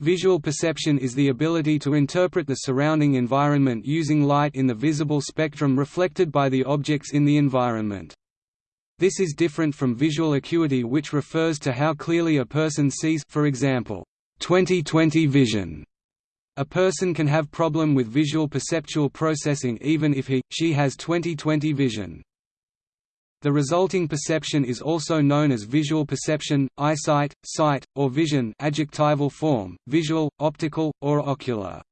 Visual perception is the ability to interpret the surrounding environment using light in the visible spectrum reflected by the objects in the environment. This is different from visual acuity which refers to how clearly a person sees for example, 20/20 vision. A person can have problem with visual perceptual processing even if he, she has 20/20 vision. The resulting perception is also known as visual perception, eyesight, sight, or vision adjectival form, visual, optical, or ocular.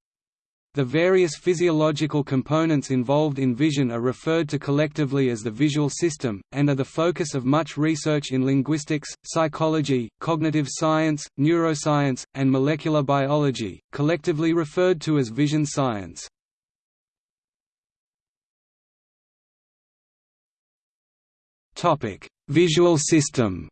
The various physiological components involved in vision are referred to collectively as the visual system, and are the focus of much research in linguistics, psychology, cognitive science, neuroscience, and molecular biology, collectively referred to as vision science. Visual system.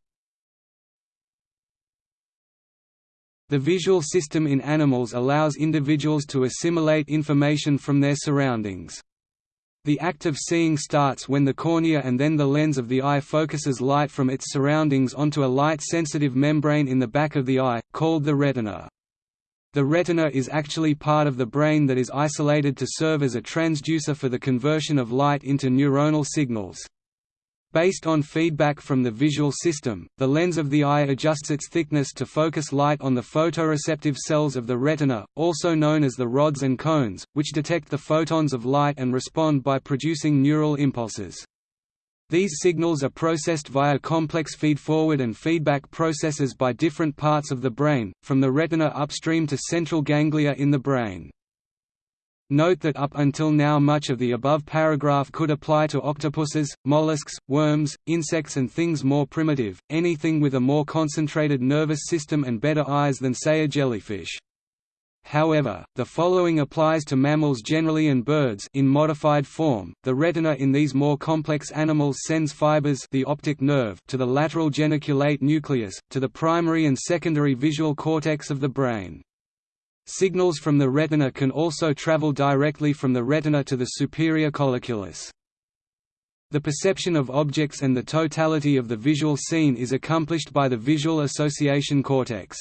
The visual system in animals allows individuals to assimilate information from their surroundings. The act of seeing starts when the cornea and then the lens of the eye focuses light from its surroundings onto a light-sensitive membrane in the back of the eye, called the retina. The retina is actually part of the brain that is isolated to serve as a transducer for the conversion of light into neuronal signals. Based on feedback from the visual system, the lens of the eye adjusts its thickness to focus light on the photoreceptive cells of the retina, also known as the rods and cones, which detect the photons of light and respond by producing neural impulses. These signals are processed via complex feedforward and feedback processes by different parts of the brain, from the retina upstream to central ganglia in the brain. Note that up until now much of the above paragraph could apply to octopuses, mollusks, worms, insects and things more primitive, anything with a more concentrated nervous system and better eyes than say a jellyfish. However, the following applies to mammals generally and birds in modified form. The retina in these more complex animals sends fibers, the optic nerve, to the lateral geniculate nucleus, to the primary and secondary visual cortex of the brain. Signals from the retina can also travel directly from the retina to the superior colliculus. The perception of objects and the totality of the visual scene is accomplished by the visual association cortex.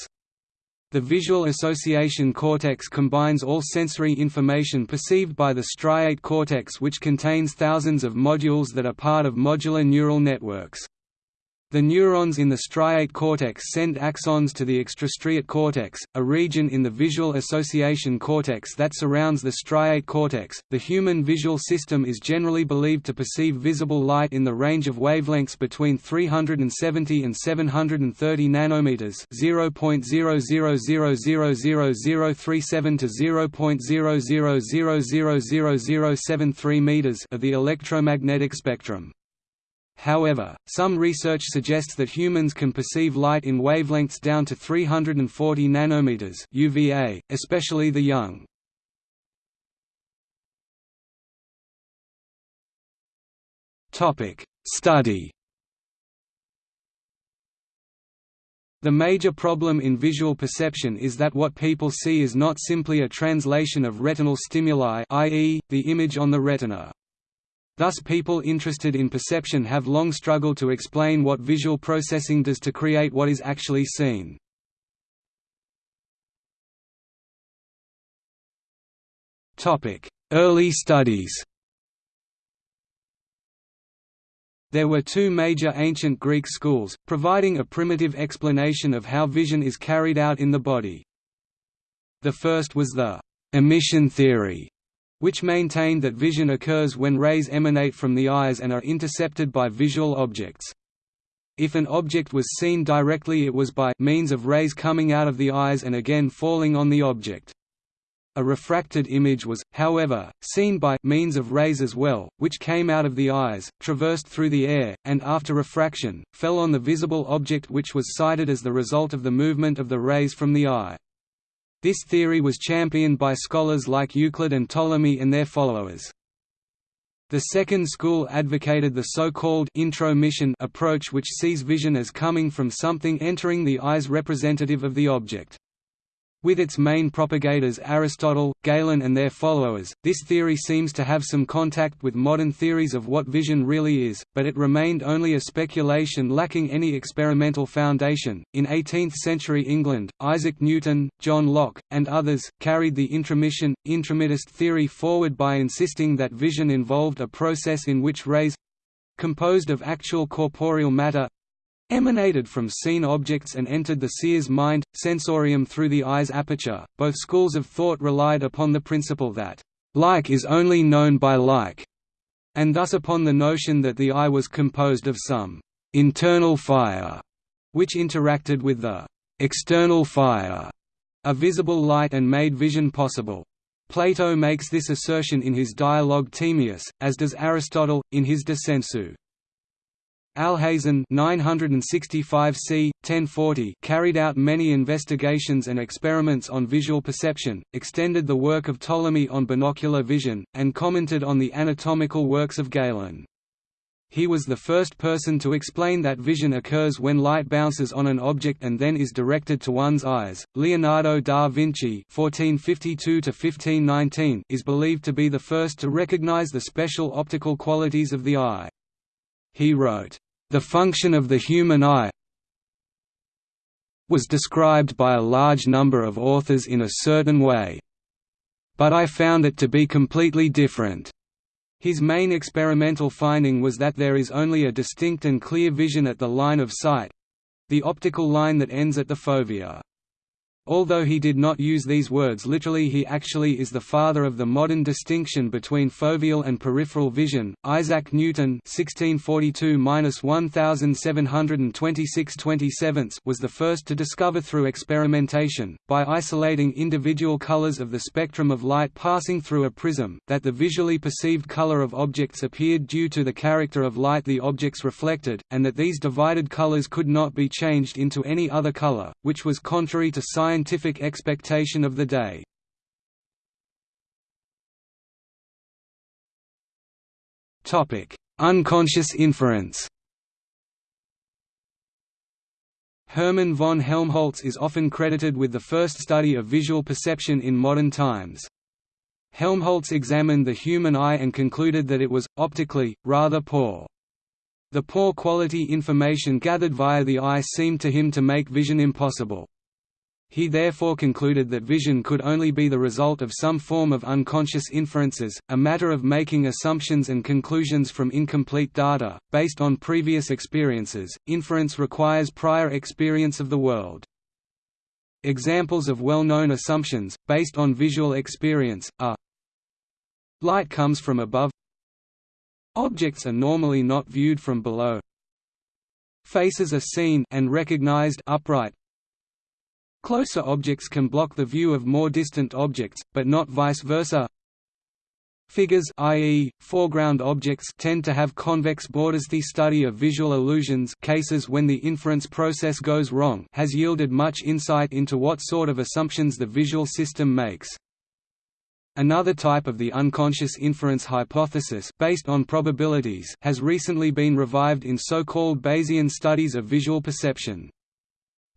The visual association cortex combines all sensory information perceived by the striate cortex which contains thousands of modules that are part of modular neural networks. The neurons in the striate cortex send axons to the extrastriate cortex, a region in the visual association cortex that surrounds the striate cortex. The human visual system is generally believed to perceive visible light in the range of wavelengths between 370 and 730 nanometers, 0.0000037 to 0.0000073 meters of the electromagnetic spectrum. However, some research suggests that humans can perceive light in wavelengths down to 340 nanometers UVA, especially the young. Topic: Study. The major problem in visual perception is that what people see is not simply a translation of retinal stimuli i.e., the image on the retina. Thus people interested in perception have long struggled to explain what visual processing does to create what is actually seen. Early studies There were two major ancient Greek schools, providing a primitive explanation of how vision is carried out in the body. The first was the «emission theory», which maintained that vision occurs when rays emanate from the eyes and are intercepted by visual objects. If an object was seen directly it was by means of rays coming out of the eyes and again falling on the object. A refracted image was, however, seen by means of rays as well, which came out of the eyes, traversed through the air, and after refraction, fell on the visible object which was sighted as the result of the movement of the rays from the eye. This theory was championed by scholars like Euclid and Ptolemy and their followers. The second school advocated the so-called intromission approach which sees vision as coming from something entering the eyes representative of the object. With its main propagators Aristotle, Galen and their followers, this theory seems to have some contact with modern theories of what vision really is, but it remained only a speculation lacking any experimental foundation. In 18th century England, Isaac Newton, John Locke, and others, carried the intromission, intromittist theory forward by insisting that vision involved a process in which rays composed of actual corporeal matter emanated from seen objects and entered the seer's mind, sensorium through the eye's aperture. Both schools of thought relied upon the principle that, like is only known by like, and thus upon the notion that the eye was composed of some internal fire, which interacted with the external fire, a visible light and made vision possible. Plato makes this assertion in his dialogue Timaeus, as does Aristotle, in his De Sensu. Alhazen 965 c. 1040 carried out many investigations and experiments on visual perception, extended the work of Ptolemy on binocular vision, and commented on the anatomical works of Galen. He was the first person to explain that vision occurs when light bounces on an object and then is directed to one's eyes. Leonardo da Vinci (1452–1519) is believed to be the first to recognize the special optical qualities of the eye. He wrote, "...the function of the human eye was described by a large number of authors in a certain way. But I found it to be completely different." His main experimental finding was that there is only a distinct and clear vision at the line of sight—the optical line that ends at the fovea. Although he did not use these words literally he actually is the father of the modern distinction between foveal and peripheral vision. Isaac Newton (1642–1726–27) was the first to discover through experimentation, by isolating individual colors of the spectrum of light passing through a prism, that the visually perceived color of objects appeared due to the character of light the objects reflected, and that these divided colors could not be changed into any other color, which was contrary to science scientific expectation of the day. Unconscious inference Hermann von Helmholtz is often credited with the first study of visual perception in modern times. Helmholtz examined the human eye and concluded that it was, optically, rather poor. The poor quality information gathered via the eye seemed to him to make vision impossible. He therefore concluded that vision could only be the result of some form of unconscious inferences, a matter of making assumptions and conclusions from incomplete data, based on previous experiences. Inference requires prior experience of the world. Examples of well-known assumptions, based on visual experience, are Light comes from above Objects are normally not viewed from below Faces are seen and recognized upright Closer objects can block the view of more distant objects, but not vice versa. Figures i.e., foreground objects tend to have convex borders. The study of visual illusions cases when the inference process goes wrong has yielded much insight into what sort of assumptions the visual system makes. Another type of the unconscious inference hypothesis based on probabilities has recently been revived in so-called Bayesian studies of visual perception.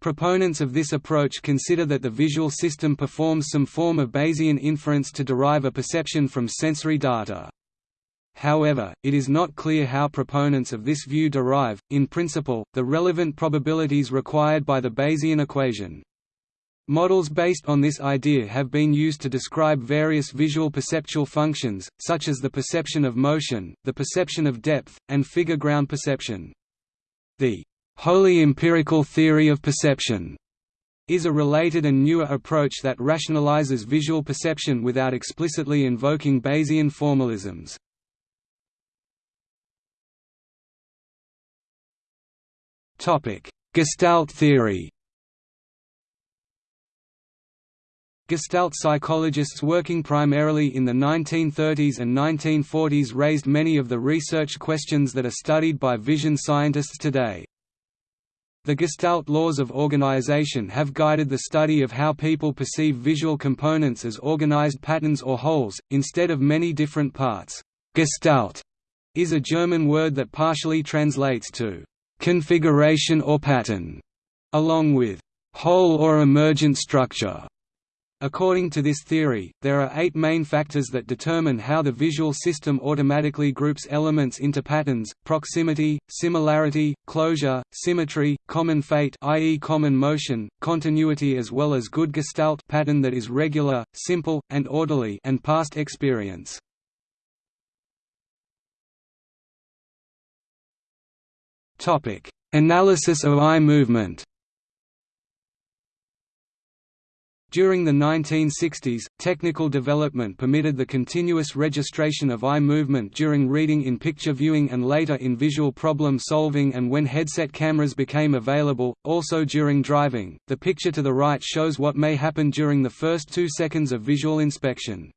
Proponents of this approach consider that the visual system performs some form of Bayesian inference to derive a perception from sensory data. However, it is not clear how proponents of this view derive, in principle, the relevant probabilities required by the Bayesian equation. Models based on this idea have been used to describe various visual perceptual functions, such as the perception of motion, the perception of depth, and figure ground perception. The wholly empirical theory of perception is a related and newer approach that rationalizes visual perception without explicitly invoking Bayesian formalisms. Gestalt theory Gestalt psychologists working primarily in the 1930s and 1940s raised many of the research questions that are studied by vision scientists today. The Gestalt laws of organization have guided the study of how people perceive visual components as organized patterns or wholes, instead of many different parts. Gestalt is a German word that partially translates to configuration or pattern, along with whole or emergent structure. According to this theory, there are eight main factors that determine how the visual system automatically groups elements into patterns, proximity, similarity, closure, symmetry, common fate i.e. common motion, continuity as well as good gestalt pattern that is regular, simple, and orderly and past experience. Analysis of eye movement During the 1960s, technical development permitted the continuous registration of eye movement during reading in picture viewing and later in visual problem solving and when headset cameras became available, also during driving. The picture to the right shows what may happen during the first two seconds of visual inspection.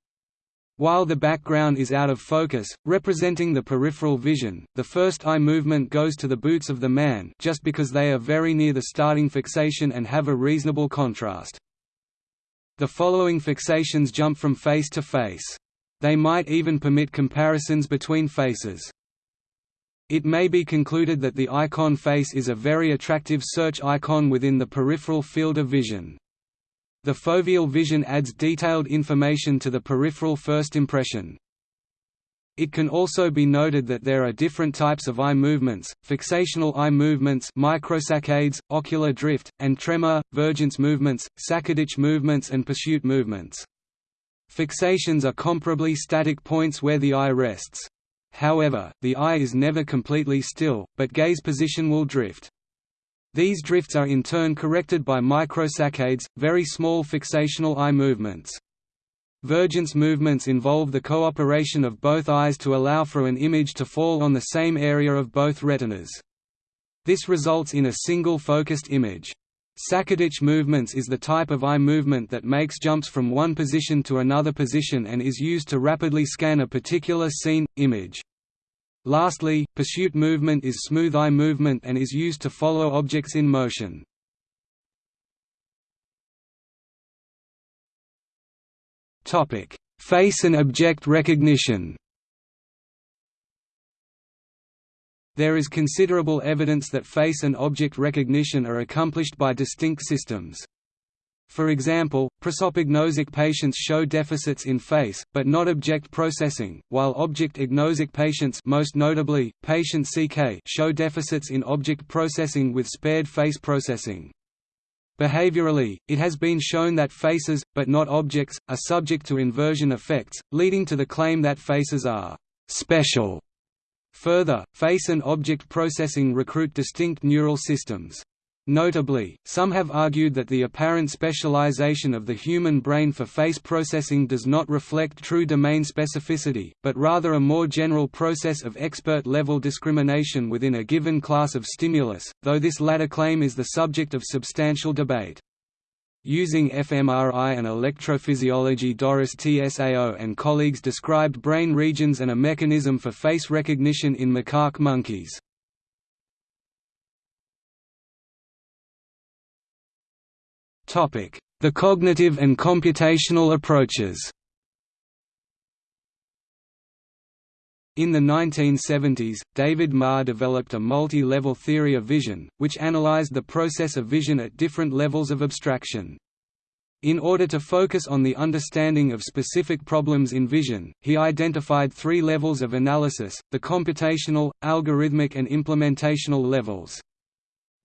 While the background is out of focus, representing the peripheral vision, the first eye movement goes to the boots of the man just because they are very near the starting fixation and have a reasonable contrast. The following fixations jump from face to face. They might even permit comparisons between faces. It may be concluded that the icon face is a very attractive search icon within the peripheral field of vision. The foveal vision adds detailed information to the peripheral first impression. It can also be noted that there are different types of eye movements, fixational eye movements microsaccades, ocular drift, and tremor, vergence movements, saccadic movements and pursuit movements. Fixations are comparably static points where the eye rests. However, the eye is never completely still, but gaze position will drift. These drifts are in turn corrected by microsaccades, very small fixational eye movements. Vergence movements involve the cooperation of both eyes to allow for an image to fall on the same area of both retinas. This results in a single focused image. Saccadic movements is the type of eye movement that makes jumps from one position to another position and is used to rapidly scan a particular scene, image. Lastly, pursuit movement is smooth eye movement and is used to follow objects in motion. Topic: Face and object recognition. There is considerable evidence that face and object recognition are accomplished by distinct systems. For example, prosopagnosic patients show deficits in face, but not object processing, while object-agnosic patients most notably, patient CK show deficits in object processing with spared face processing. Behaviorally, it has been shown that faces, but not objects, are subject to inversion effects, leading to the claim that faces are «special». Further, face and object processing recruit distinct neural systems. Notably, some have argued that the apparent specialization of the human brain for face processing does not reflect true domain specificity, but rather a more general process of expert-level discrimination within a given class of stimulus, though this latter claim is the subject of substantial debate. Using fMRI and electrophysiology Doris Tsao and colleagues described brain regions and a mechanism for face recognition in macaque monkeys. The cognitive and computational approaches In the 1970s, David Marr developed a multi-level theory of vision, which analyzed the process of vision at different levels of abstraction. In order to focus on the understanding of specific problems in vision, he identified three levels of analysis, the computational, algorithmic and implementational levels.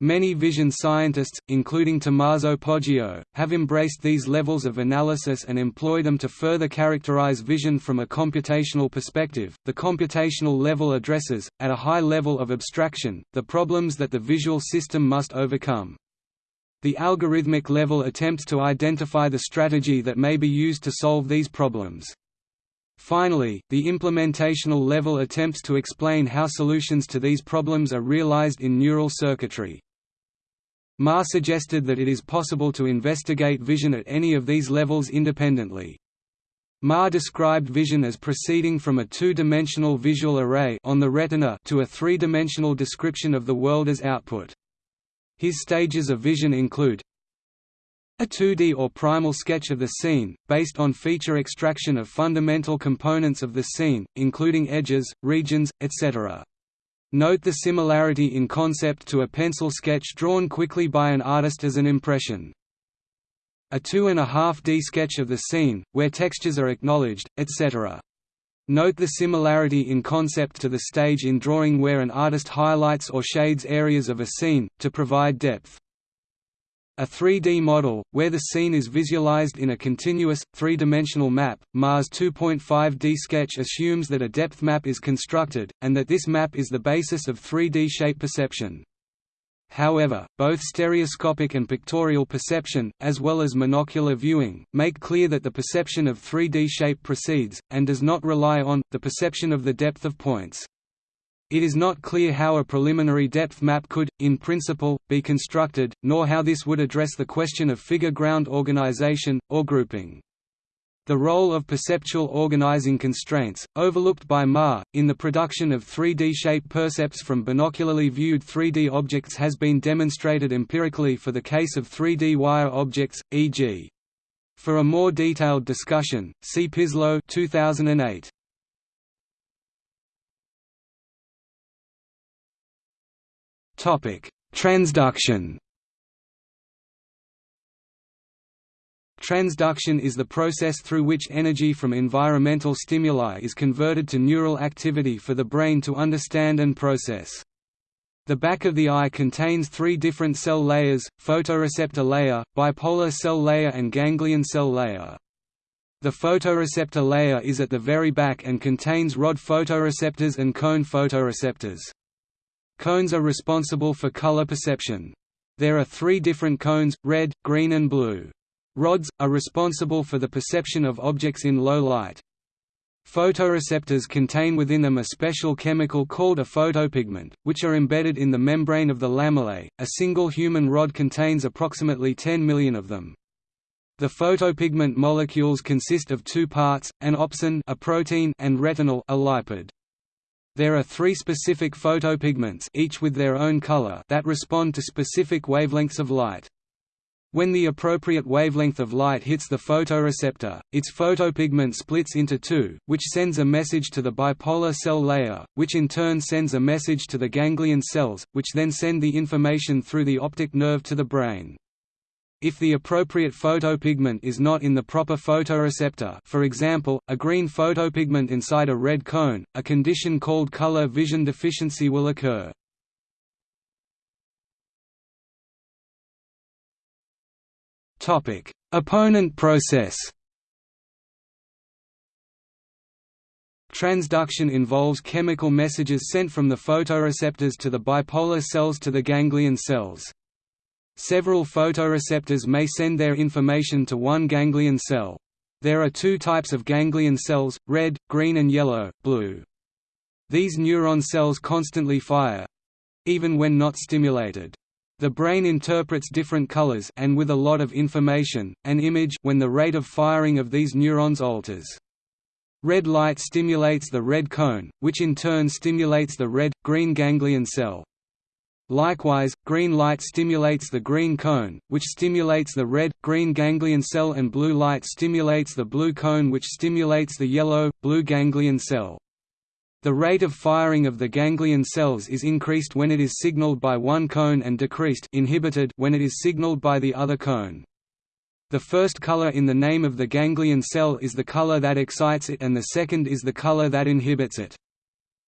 Many vision scientists, including Tommaso Poggio, have embraced these levels of analysis and employ them to further characterize vision from a computational perspective. The computational level addresses, at a high level of abstraction, the problems that the visual system must overcome. The algorithmic level attempts to identify the strategy that may be used to solve these problems. Finally, the implementational level attempts to explain how solutions to these problems are realized in neural circuitry. Marr suggested that it is possible to investigate vision at any of these levels independently. Marr described vision as proceeding from a two-dimensional visual array on the retina to a three-dimensional description of the world as output. His stages of vision include a 2D or primal sketch of the scene, based on feature extraction of fundamental components of the scene, including edges, regions, etc. Note the similarity in concept to a pencil sketch drawn quickly by an artist as an impression. a 2.5D sketch of the scene, where textures are acknowledged, etc. Note the similarity in concept to the stage in drawing where an artist highlights or shades areas of a scene, to provide depth. A 3D model, where the scene is visualized in a continuous, three-dimensional map, Marr's 2.5D sketch assumes that a depth map is constructed, and that this map is the basis of 3D shape perception. However, both stereoscopic and pictorial perception, as well as monocular viewing, make clear that the perception of 3D shape precedes, and does not rely on, the perception of the depth of points. It is not clear how a preliminary depth map could, in principle, be constructed, nor how this would address the question of figure ground organization, or grouping. The role of perceptual organizing constraints, overlooked by Marr, in the production of 3D shape percepts from binocularly viewed 3D objects has been demonstrated empirically for the case of 3D wire objects, e.g. For a more detailed discussion, see Pizlo 2008. Transduction. Transduction is the process through which energy from environmental stimuli is converted to neural activity for the brain to understand and process. The back of the eye contains three different cell layers, photoreceptor layer, bipolar cell layer and ganglion cell layer. The photoreceptor layer is at the very back and contains rod photoreceptors and cone photoreceptors. Cones are responsible for color perception. There are three different cones, red, green and blue. Rods, are responsible for the perception of objects in low light. Photoreceptors contain within them a special chemical called a photopigment, which are embedded in the membrane of the lamellae. A single human rod contains approximately 10 million of them. The photopigment molecules consist of two parts, an opsin a protein and retinal a lipid. There are three specific photopigments each with their own color that respond to specific wavelengths of light. When the appropriate wavelength of light hits the photoreceptor, its photopigment splits into two, which sends a message to the bipolar cell layer, which in turn sends a message to the ganglion cells, which then send the information through the optic nerve to the brain. If the appropriate photopigment is not in the proper photoreceptor for example, a green photopigment inside a red cone, a condition called color vision deficiency will occur. Opponent process Transduction involves chemical messages sent from the photoreceptors to the bipolar cells to the ganglion cells. Several photoreceptors may send their information to one ganglion cell. There are two types of ganglion cells, red, green and yellow, blue. These neuron cells constantly fire—even when not stimulated. The brain interprets different colors and with a lot of information, an image when the rate of firing of these neurons alters. Red light stimulates the red cone, which in turn stimulates the red-green ganglion cell. Likewise, green light stimulates the green cone, which stimulates the red-green ganglion cell and blue light stimulates the blue cone which stimulates the yellow-blue ganglion cell. The rate of firing of the ganglion cells is increased when it is signaled by one cone and decreased inhibited when it is signaled by the other cone. The first color in the name of the ganglion cell is the color that excites it and the second is the color that inhibits it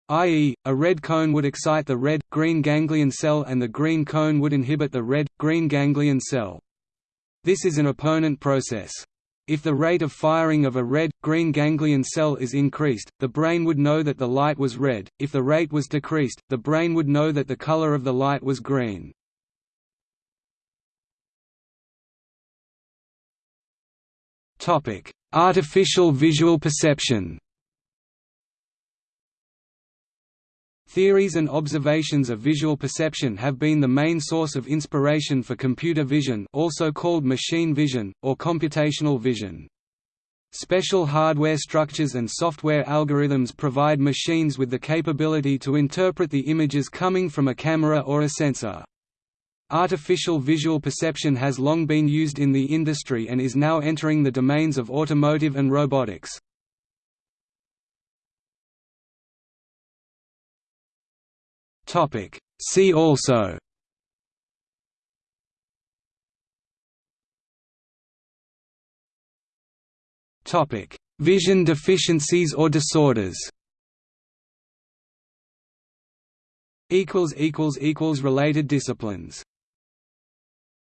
i.e., a red cone would excite the red-green ganglion cell and the green cone would inhibit the red-green ganglion cell. This is an opponent process. If the rate of firing of a red-green ganglion cell is increased, the brain would know that the light was red, if the rate was decreased, the brain would know that the color of the light was green. Artificial visual perception Theories and observations of visual perception have been the main source of inspiration for computer vision also called machine vision, or computational vision. Special hardware structures and software algorithms provide machines with the capability to interpret the images coming from a camera or a sensor. Artificial visual perception has long been used in the industry and is now entering the domains of automotive and robotics. Topic. See also. Topic. Vision deficiencies or disorders. Equals equals equals related disciplines.